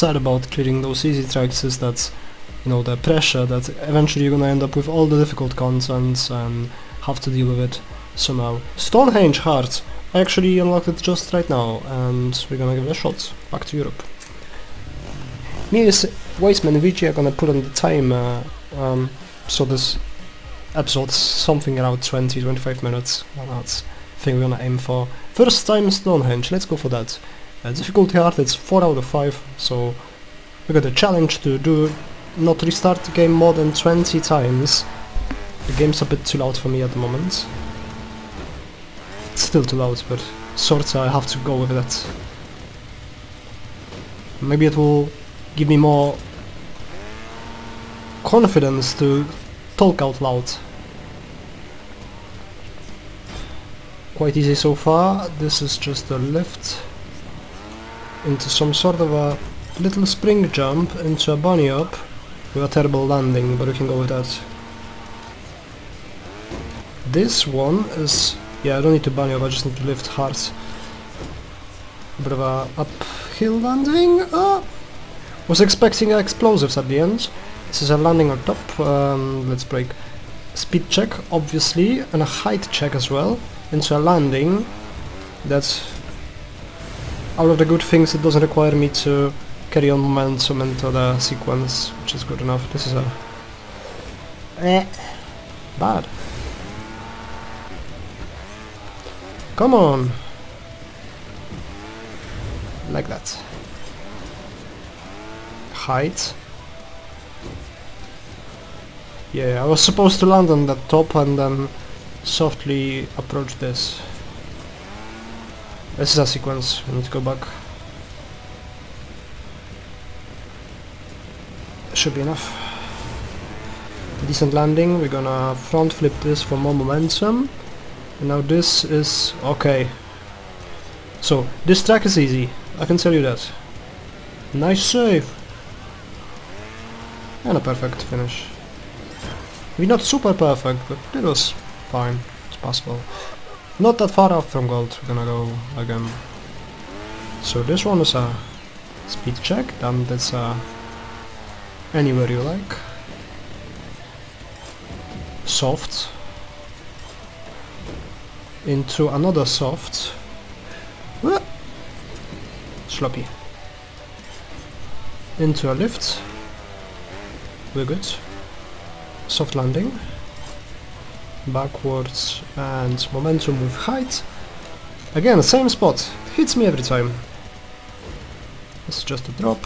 sad about clearing those easy tracks is that, you know, the pressure that eventually you're gonna end up with all the difficult contents and have to deal with it somehow. Stonehenge Heart! I actually unlocked it just right now, and we're gonna give it a shot. Back to Europe. Me and Weissman and VG are gonna put on the time, uh, um, so this episode's something around 20-25 minutes. That's the thing we're gonna aim for. First time Stonehenge, let's go for that. Uh, difficulty hard, it's 4 out of 5, so we got a challenge to do not restart the game more than 20 times. The game's a bit too loud for me at the moment. It's still too loud, but sorta I have to go with that. Maybe it will give me more confidence to talk out loud. Quite easy so far, this is just a lift into some sort of a little spring jump into a bunny up with a terrible landing, but we can go with that. This one is... yeah, I don't need to bunny up, I just need to lift hard. A bit of a uphill landing. Ah! Was expecting explosives at the end. This is a landing on top. Um, let's break. Speed check, obviously, and a height check as well. Into a landing. That's out of the good things. It doesn't require me to carry on momentum into the sequence, which is good enough. This is a eh, bad. Come on, like that. Height. Yeah, I was supposed to land on the top and then softly approach this. This is a sequence, we need to go back. Should be enough. Decent landing, we're gonna front flip this for more momentum. And now this is... okay. So, this track is easy, I can tell you that. Nice save! And a perfect finish. Maybe not super perfect, but it was fine. It's possible. Not that far off from gold, we're gonna go again. So this one is a speed check, then that's a anywhere you like. Soft. Into another soft. Ah! Sloppy. Into a lift. We're good. Soft landing. Backwards and momentum with height. Again, same spot. Hits me every time. Is just a drop.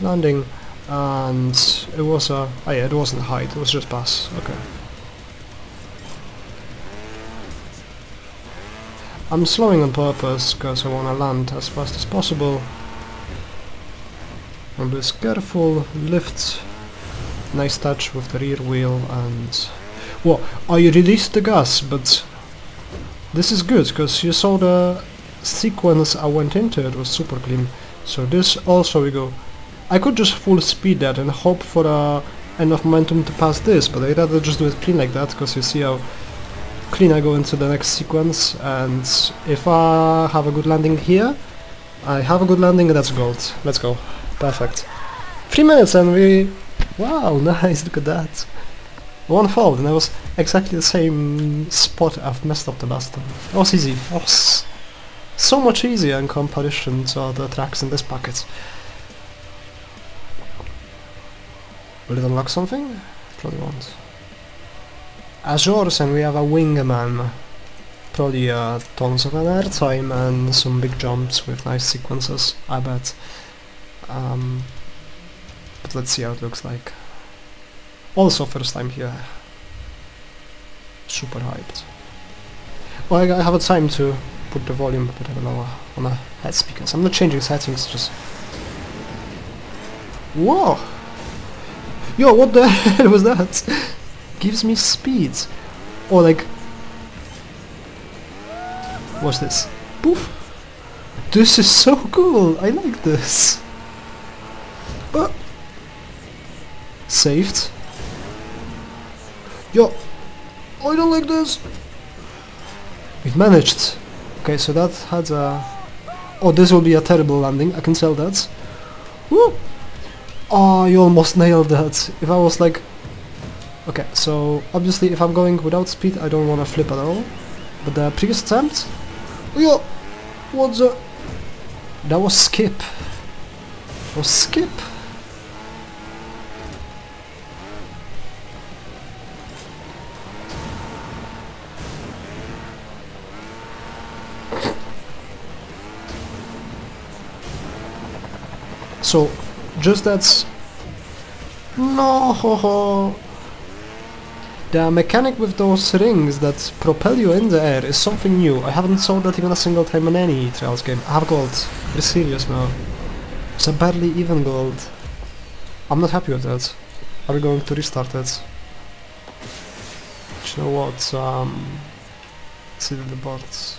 Landing. And it was a... Oh yeah, it wasn't height, it was just pass. Okay. I'm slowing on purpose because I want to land as fast as possible. Be careful, lift, nice touch with the rear wheel and... Well, I released the gas, but this is good because you saw the sequence I went into, it was super clean. So this also we go... I could just full speed that and hope for uh, enough momentum to pass this, but I'd rather just do it clean like that because you see how clean I go into the next sequence and if I have a good landing here I have a good landing that's gold. Let's go. Perfect. Three minutes and we wow nice look at that one fold and I was exactly the same spot I've messed up the last time it was easy it was so much easier in comparison to other tracks in this packet will it unlock something? probably won't Azores and we have a wingman. Probably uh, tons of an airtime and some big jumps with nice sequences, I bet. Um, but let's see how it looks like. Also first time here. Super hyped. Well, I, I have a time to put the volume a bit lower on the head speakers. I'm not changing settings, just... Whoa! Yo, what the hell was that? gives me speed. Or like... What's this? Poof! This is so cool! I like this! Uh, saved. Yo! I don't like this! We've managed! Okay, so that had a... Oh, this will be a terrible landing, I can tell that. Woo! Oh, you almost nailed that. If I was like... Okay, so obviously if I'm going without speed, I don't want to flip at all. But the previous attempt... Yo! What the... That was skip. That was skip. So, just that's... No! The mechanic with those rings that propel you in the air is something new. I haven't saw that even a single time in any Trials game. I have gold. Be serious now. It's a barely even gold. I'm not happy with that. Are we going to restart it? Do you know what? Um, see the bots.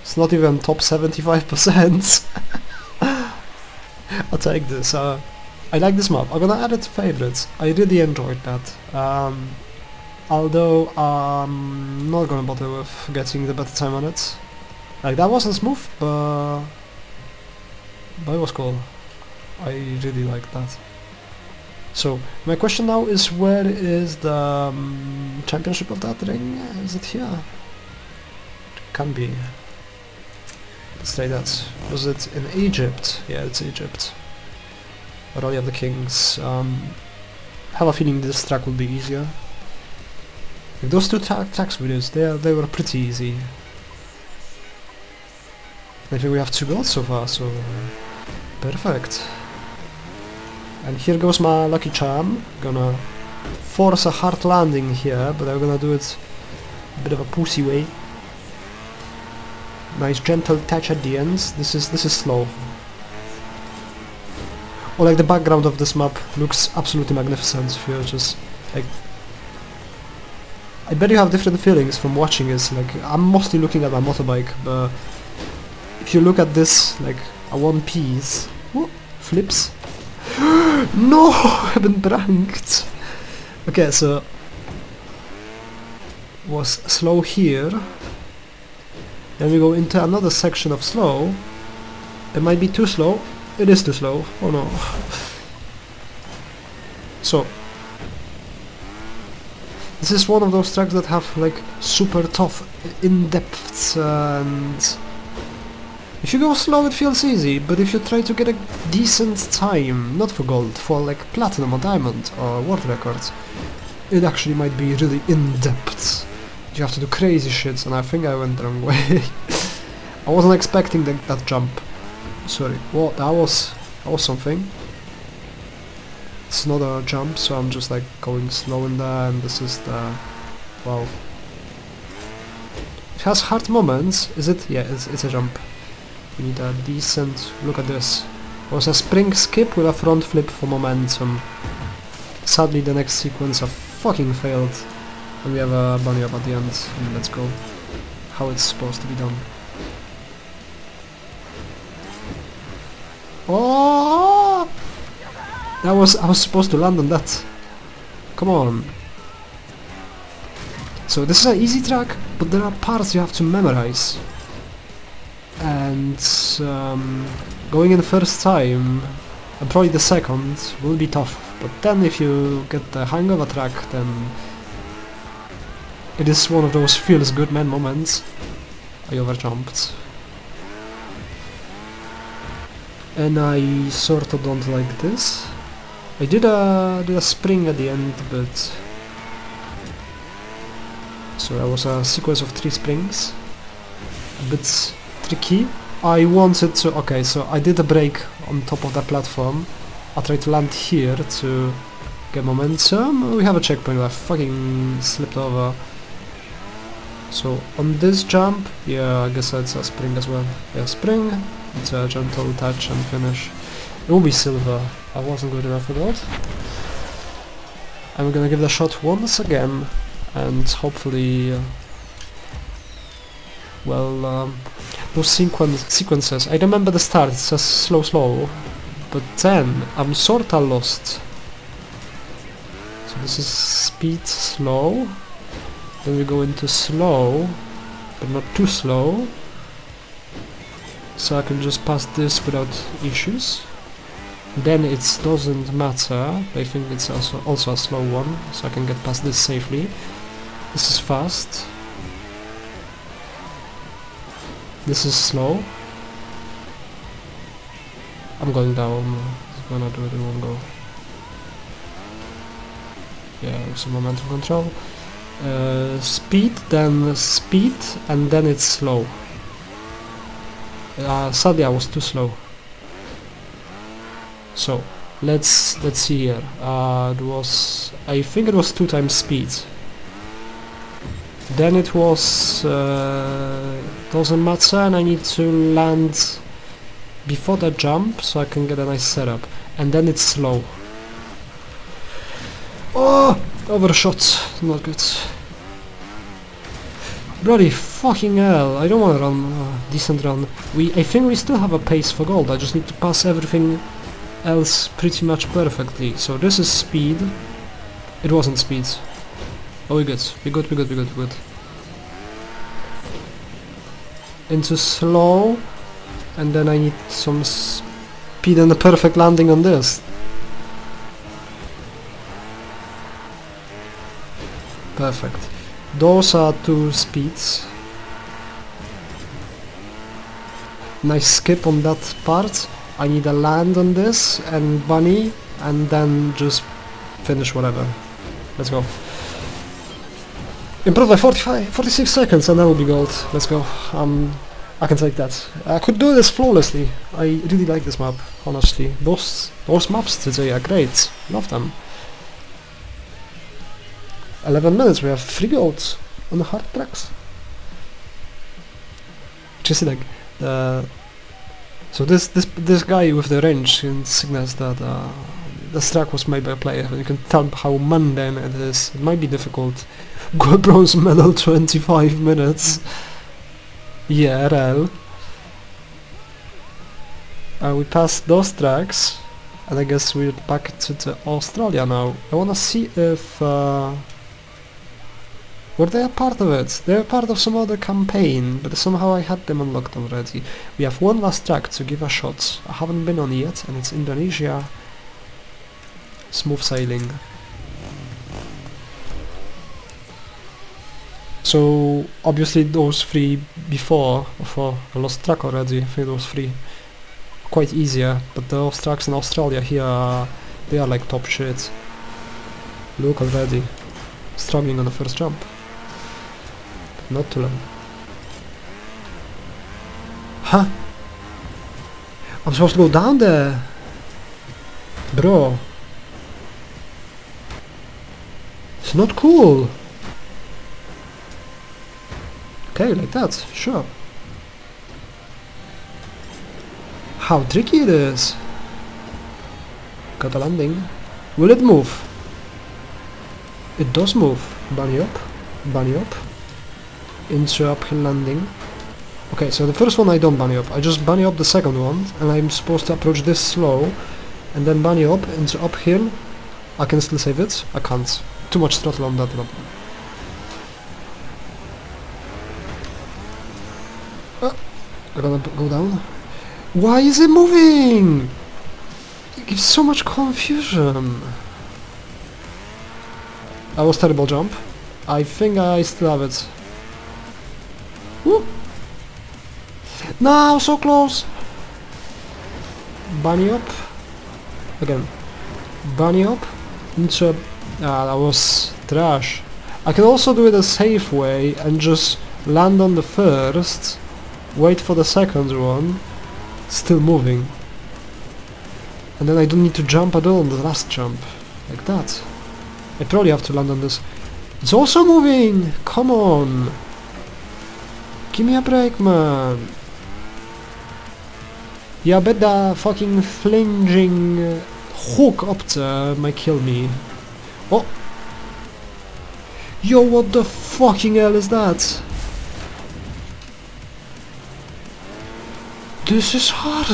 It's not even top 75%. I'll take this. Uh, I like this map. I'm gonna add it to favorites. I really enjoyed that. Um, although I'm not gonna bother with getting the better time on it. Like that wasn't smooth, but but it was cool. I really liked that. So my question now is where is the um, championship of that ring? Is it here? It can be. Let's say that. Was it in Egypt? Yeah, it's Egypt. Valley of the Kings. Um, have a feeling this track will be easier. Like those two ta tracks videos, they, they were pretty easy. I think we have two goals so far, so... Perfect. And here goes my lucky charm. Gonna force a hard landing here, but I'm gonna do it a bit of a pussy way. Nice gentle touch at the ends. This is this is slow. Or like the background of this map looks absolutely magnificent if you're just like I bet you have different feelings from watching this. Like I'm mostly looking at my motorbike, but if you look at this like a one piece flips. no, I've been pranked. Okay, so was slow here. Then we go into another section of slow. It might be too slow. It is too slow. Oh no. So, this is one of those tracks that have like super tough in-depths and if you go slow it feels easy, but if you try to get a decent time, not for gold, for like platinum or diamond or world records, it actually might be really in-depth. You have to do crazy shit, and I think I went the wrong way. I wasn't expecting that, that jump. Sorry. Well, that was that was something. It's not a jump, so I'm just like going slow in there, and this is the wow. It has hard moments. Is it? Yeah, it's, it's a jump. We need a decent. Look at this. It was a spring skip with a front flip for momentum. Sadly, the next sequence I fucking failed. And we have a bunny up at the end, let's go. How it's supposed to be done. Oh! That was I was supposed to land on that. Come on. So this is an easy track, but there are parts you have to memorize. And um, going in the first time, and probably the second, will be tough. But then if you get the hang of a track, then it is one of those feels good man moments. I overjumped. And I sort of don't like this. I did a, did a spring at the end, but... So that was a sequence of three springs. A bit tricky. I wanted to... Okay, so I did a break on top of the platform. I tried to land here to get momentum. We have a checkpoint, I fucking slipped over. So on this jump, yeah, I guess that's a spring as well. Yeah, spring, it's a gentle touch and finish. It will be silver. I wasn't good enough for that. I'm gonna give the shot once again, and hopefully, uh, well, um, those sequen sequences. I remember the start. It says slow, slow, but then I'm sorta lost. So this is speed slow. Then we go into slow, but not too slow. so I can just pass this without issues. Then it doesn't matter, I think it's also, also a slow one, so I can get past this safely. This is fast. This is slow. I'm going down, I'm gonna do it in one go. Yeah, some momentum control. Uh, speed, then speed, and then it's slow. Uh, sadly, I was too slow. So let's let's see here. Uh, it was I think it was two times speed. Then it was uh, doesn't matter, and I need to land before the jump so I can get a nice setup. And then it's slow. Oh, overshot, not good. Bloody fucking hell, I don't want to run a decent run. We, I think we still have a pace for gold, I just need to pass everything else pretty much perfectly. So this is speed. It wasn't speed. Oh, we good, we good, we good, we good, we good. Into slow, and then I need some speed and a perfect landing on this. Perfect. Those are two speeds. Nice skip on that part. I need a land on this and bunny and then just finish whatever. Let's go. Improve by 45, 46 seconds and that will be gold. Let's go. Um, I can take that. I could do this flawlessly. I really like this map, honestly. Those, those maps today are great. Love them. 11 minutes, we have 3 golds on the hard tracks. Just like, uh, so this this this guy with the range signals that uh, this track was made by a player, and you can tell how mundane it is. It might be difficult. Go bronze medal 25 minutes. Yeah, RL. Uh, we passed those tracks, and I guess we're back to, to Australia now. I wanna see if... Uh, were they a part of it? They're part of some other campaign, but somehow I had them unlocked already. We have one last track to give a shot. I haven't been on yet, and it's Indonesia. Smooth sailing. So obviously those three before, for I lost track already, I think those three quite easier, but those tracks in Australia here, they are like top shit. Look already, struggling on the first jump. Not too long. Huh? I'm supposed to go down there! Bro. It's not cool! Okay, like that, sure. How tricky it is! Got a landing. Will it move? It does move. Bunny up, bunny up. Into uphill landing. Okay, so the first one I don't bunny up. I just bunny up the second one, and I'm supposed to approach this slow, and then bunny up into uphill. I can still save it. I can't. Too much throttle on that one. Ah, I'm gonna go down. Why is it moving? It gives so much confusion. That was terrible jump. I think I still have it. Woo! No, so close! Bunny up. Again. Bunny up. Into... Ah, that was trash. I can also do it a safe way and just land on the first wait for the second one, still moving. And then I don't need to jump at all on the last jump, like that. I probably have to land on this. It's also moving! Come on! Give me a break, man! Yeah, bet that fucking flinging hook up there might kill me. Oh! Yo, what the fucking hell is that? This is hard.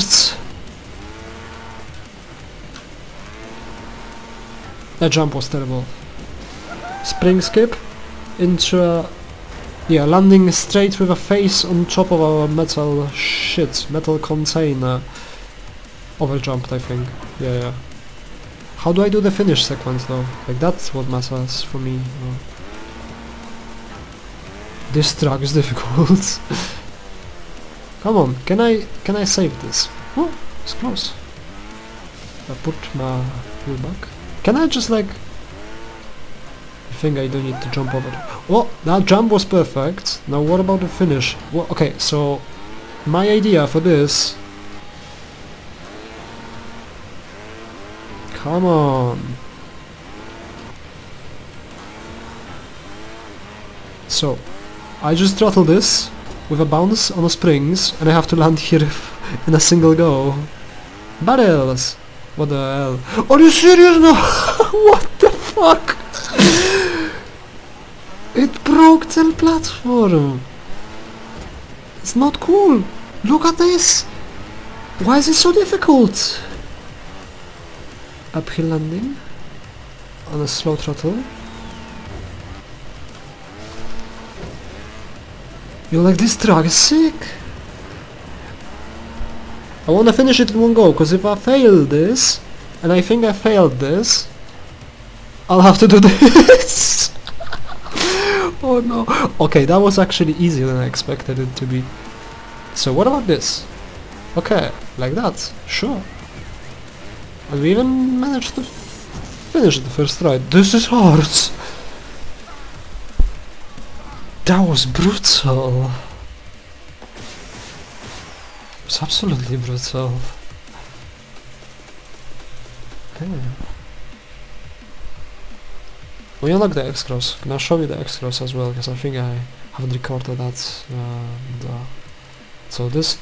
That jump was terrible. Spring skip into a Yeah, landing straight with a face on top of our metal shit, metal container. Overjumped, I think. Yeah, yeah. How do I do the finish sequence though? Like that's what matters for me. Oh. This track is difficult. Come on, can I can I save this? Oh, it's close. I put my wheel back. Can I just like think I don't need to jump over. Well, that jump was perfect. Now what about the finish? Well, okay, so my idea for this... Come on. So, I just throttle this with a bounce on the springs and I have to land here in a single go. Barrels! What the hell? Are you serious now? what the fuck? It broke the platform! It's not cool! Look at this! Why is it so difficult? Uphill landing on a slow throttle. You're like, this track is sick! I wanna finish it in one go, because if I fail this, and I think I failed this, I'll have to do this! Oh no! Okay, that was actually easier than I expected it to be. So what about this? Okay, like that, sure. And we even managed to finish the first try. This is hard! That was brutal! It was absolutely brutal. Okay. We unlock the X-Cross. Can I show you the X-Cross as well? Because I think I haven't recorded that. Uh, so this...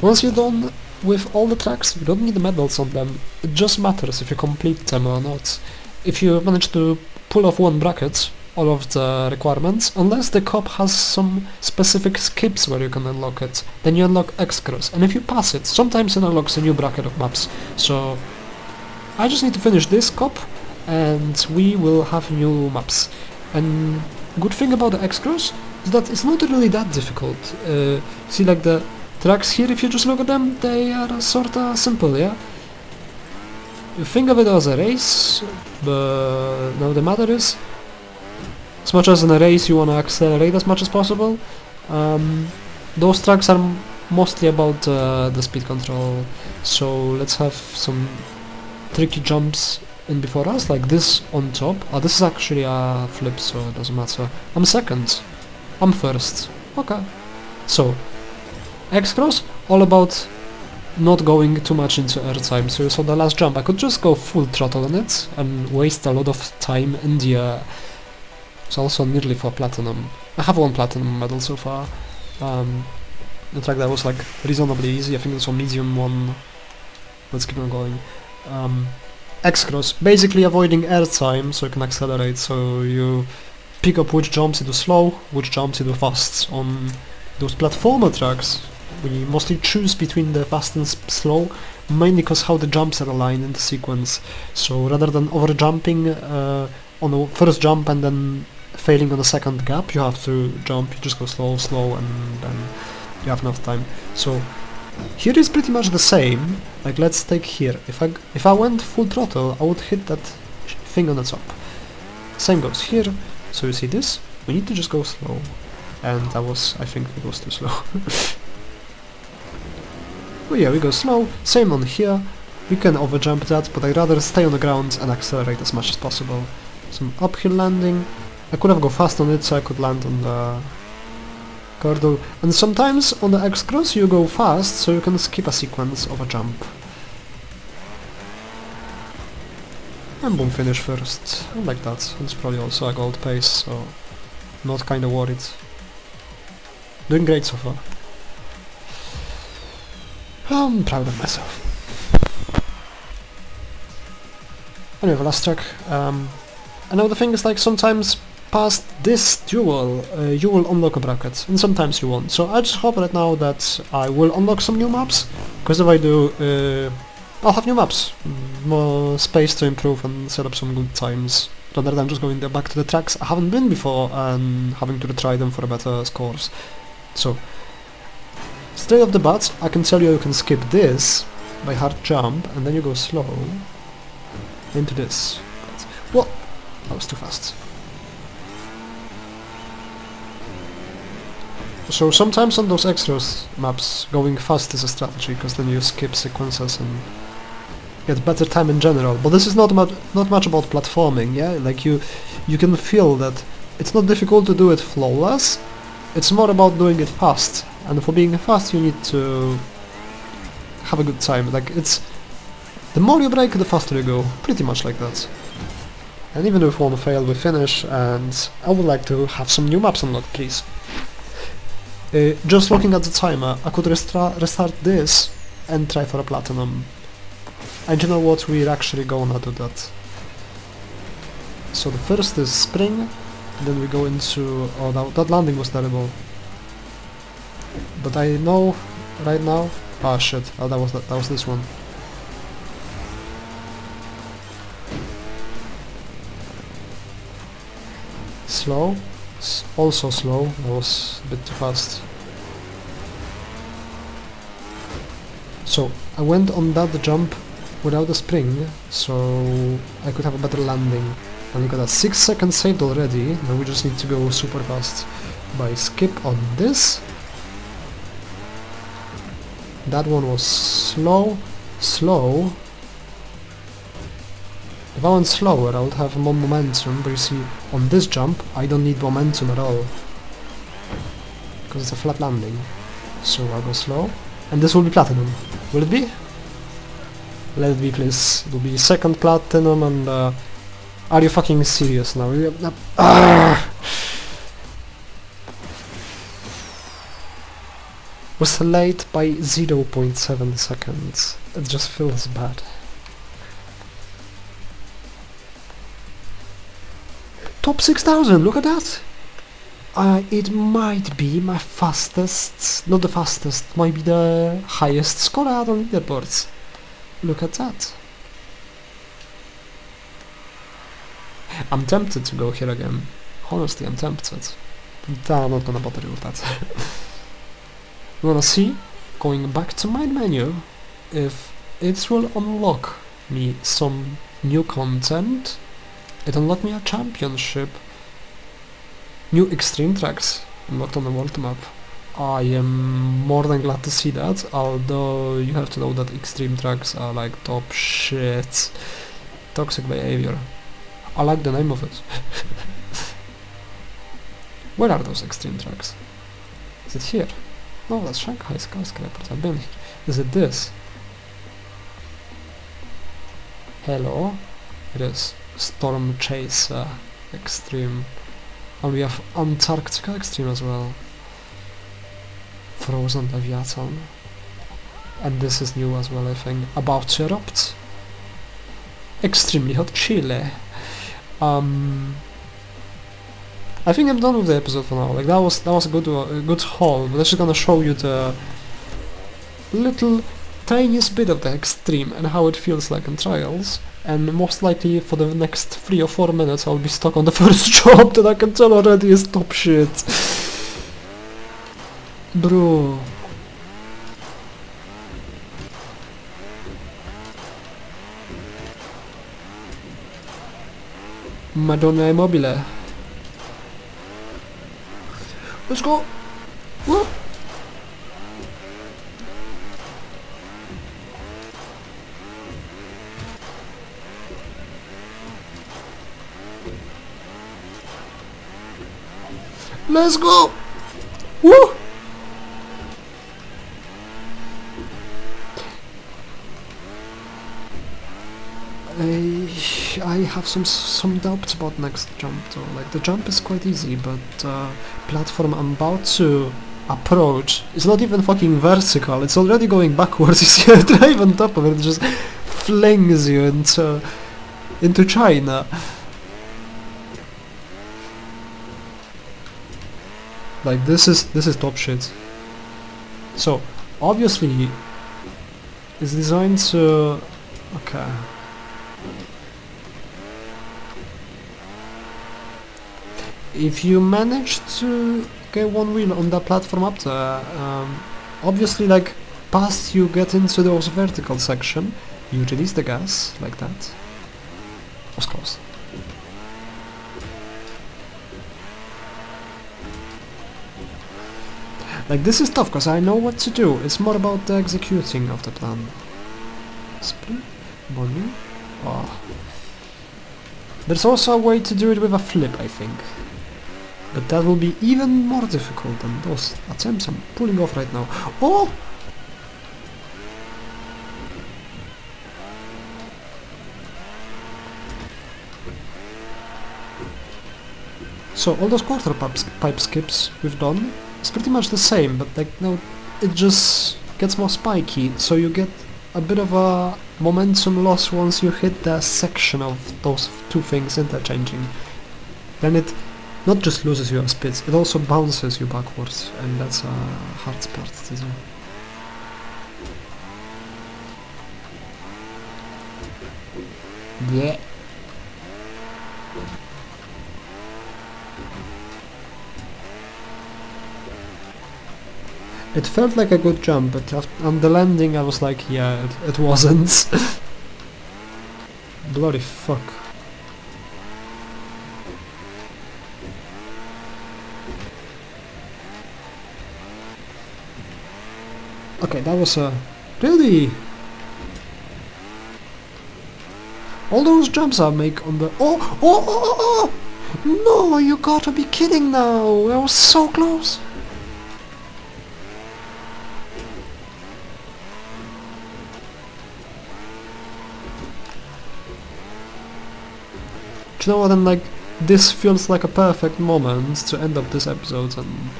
Once you're done with all the tracks, you don't need the medals on them. It just matters if you complete them or not. If you manage to pull off one bracket, all of the requirements, unless the cop has some specific skips where you can unlock it, then you unlock X-Cross. And if you pass it, sometimes it unlocks a new bracket of maps. So I just need to finish this cop, and we will have new maps. And good thing about the X-Cross is that it's not really that difficult. Uh, see like the tracks here, if you just look at them, they are sorta simple, yeah? You think of it as a race, but now the matter is, as much as in a race you want to accelerate as much as possible, um, those tracks are mostly about uh, the speed control, so let's have some tricky jumps in before us, like this on top. Oh, this is actually a flip, so it doesn't matter. I'm second. I'm first. Okay. So, X-Cross, all about not going too much into airtime. So, so the last jump, I could just go full throttle on it and waste a lot of time in the air. It's also nearly for platinum. I have one platinum medal so far. Um, the track that was like reasonably easy, I think it's a medium one. Let's keep on going. Um, X-Cross, basically avoiding airtime so you can accelerate, so you pick up which jumps you do slow, which jumps you do fast. On those platformer tracks, we mostly choose between the fast and slow, mainly because how the jumps are aligned in the sequence. So rather than over jumping uh, on the first jump and then failing on the second gap, you have to jump, you just go slow, slow, and then you have enough time. So here is pretty much the same, like let's take here, if I, if I went full throttle I would hit that thing on the top. Same goes here, so you see this, we need to just go slow, and that was, I think it was too slow. oh yeah, we go slow, same on here, we can overjump that, but I'd rather stay on the ground and accelerate as much as possible. Some uphill landing, I could have go fast on it so I could land on the Cordle. And sometimes on the X-Cross you go fast, so you can skip a sequence of a jump. And boom, finish first. I like that. It's probably also a gold pace, so not kinda worried. Doing great so far. I'm proud of myself. Anyway, the last track. Um, I know the thing is like sometimes past this duel, uh, you will unlock a bracket, and sometimes you won't. So I just hope right now that I will unlock some new maps, because if I do, uh, I'll have new maps, more space to improve and set up some good times rather than just going back to the tracks I haven't been before and having to retry them for a better scores. So, straight off the bat, I can tell you you can skip this by hard jump and then you go slow into this. What? That was too fast. So sometimes on those extras maps, going fast is a strategy, because then you skip sequences and get better time in general. But this is not much, not much about platforming, yeah? Like you, you can feel that it's not difficult to do it flawless, it's more about doing it fast. And for being fast you need to have a good time. Like it's, the more you break, the faster you go. Pretty much like that. And even if one fail, we finish, and I would like to have some new maps unlocked, please. Uh, just looking at the timer, I could restart this and try for a platinum. And you know what, we're actually gonna do that. So the first is spring, and then we go into... oh that, that landing was terrible. But I know right now... ah shit, oh that was, that, that was this one. Slow, S also slow, that was a bit too fast. So, I went on that jump without a spring, so I could have a better landing. And we got a 6 seconds saved already, now we just need to go super fast. By skip on this. That one was slow, slow. If I went slower I would have more momentum, but you see, on this jump I don't need momentum at all. Because it's a flat landing. So I'll go slow. And this will be platinum. Will it be? Let it be, please. It will be second platinum and... Uh, are you fucking serious now? Ah! Was late by 0.7 seconds. It just feels bad. Top 6000, look at that! Uh, it might be my fastest, not the fastest, might be the highest score out on leaderboards. Look at that. I'm tempted to go here again. Honestly, I'm tempted. But I'm not gonna bother you with that. we wanna see, going back to my menu, if it will unlock me some new content. It unlocked me a championship. New extreme tracks unlocked on the world map. I am more than glad to see that, although you have to know that extreme tracks are like top shit. Toxic behavior. I like the name of it. Where are those extreme tracks? Is it here? No, that's Shanghai skyscrapers. I've been here. Is it this? Hello? It is Storm Chaser Extreme. And we have Antarctica Extreme as well. Frozen Leviathan. And this is new as well, I think. About to erupt. Extremely hot Chile. Um, I think I'm done with the episode for now. Like that was that was a good uh, good haul. But I'm just gonna show you the little tiniest bit of the extreme and how it feels like in trials. And most likely for the next three or four minutes I'll be stuck on the first job that I can tell already is top shit. Bro. Madonna Immobile. Let's go! Whoop! Let's go! Woo! I, I have some some doubts about next jump though. Like the jump is quite easy, but uh, platform I'm about to approach is not even fucking vertical. It's already going backwards. You see a drive on top of it, it just flings you into into China. Like this is this is top shit. So obviously it's designed to okay. if you manage to get one wheel on that platform up there, um, obviously like past you get into those vertical section, you release the gas like that. Of course. Like this is tough because I know what to do. It's more about the executing of the plan. Split, money. Oh. Ah. There's also a way to do it with a flip, I think. But that will be even more difficult than those attempts I'm pulling off right now. Oh! So all those quarter pipe skips we've done, it's pretty much the same, but like now it just gets more spiky, so you get a bit of a momentum loss once you hit the section of those two things interchanging. Then it not just loses your speed, it also bounces you backwards, and that's a hard part to do. Yeah. It felt like a good jump, but on the landing I was like, yeah, it, it wasn't. Bloody fuck. Okay, that was a... Really? All those jumps I make on the... Oh! Oh! Oh! oh, oh! No, you gotta be kidding now! I was so close! You know what? And like, this feels like a perfect moment to end up this episode and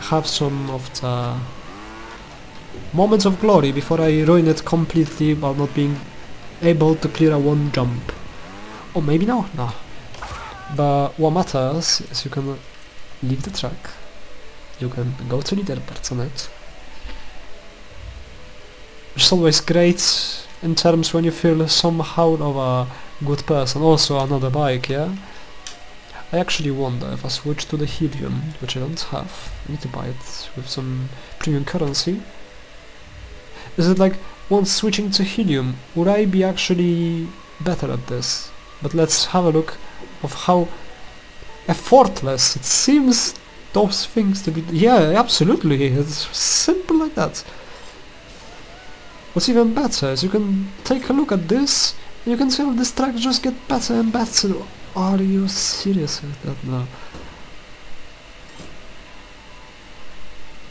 have some of the moments of glory before I ruin it completely while not being able to clear a one jump. Or maybe no, no. But what matters is you can leave the track, you can go to leaderboards.net, which is always great in terms when you feel somehow of a good person. Also another bike, yeah? I actually wonder if I switch to the helium, which I don't have, I need to buy it with some premium currency. Is it like, once switching to helium, would I be actually better at this? But let's have a look of how effortless it seems those things to be. Yeah, absolutely, it's simple like that. What's even better is you can take a look at this you can see how this track just get better and better. Are you serious with that now?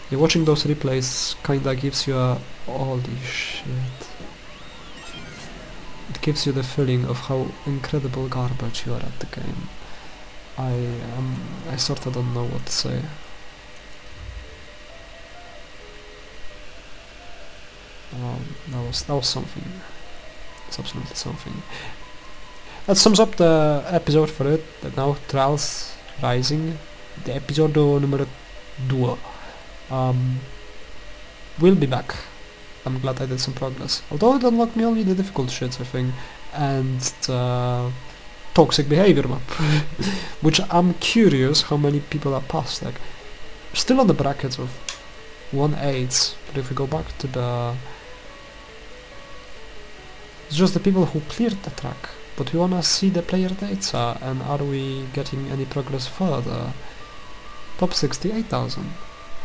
Yeah, watching those replays kinda gives you a holy shit. It gives you the feeling of how incredible garbage you are at the game. I um I sorta don't know what to say. Um, that was that was something. It's absolutely something. That sums up the episode for it. Now Trials Rising, the episode number 2. Um, we'll be back. I'm glad I did some progress. Although it unlocked me only the difficult shits, I think, and the toxic behavior map, which I'm curious how many people are past. Like, still on the bracket of 1-8, but if we go back to the it's just the people who cleared the track. But we wanna see the player data and are we getting any progress further? Top 68,000.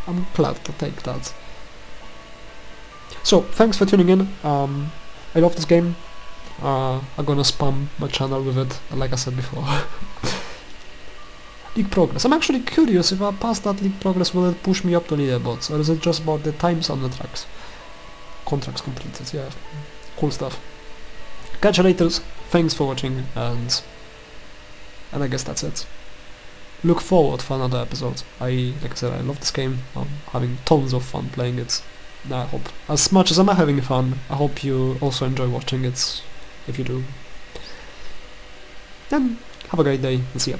I'm glad to take that. So, thanks for tuning in. Um, I love this game. Uh, I'm gonna spam my channel with it, like I said before. league progress. I'm actually curious if I pass that league progress, will it push me up to leaderboards, or is it just about the times on the tracks? Contracts completed, yeah. Cool stuff catch you later, thanks for watching, and and I guess that's it. Look forward for another episode. I, like I said, I love this game, I'm having tons of fun playing it. I hope, as much as I'm having fun, I hope you also enjoy watching it, if you do. Then, have a great day, and see ya.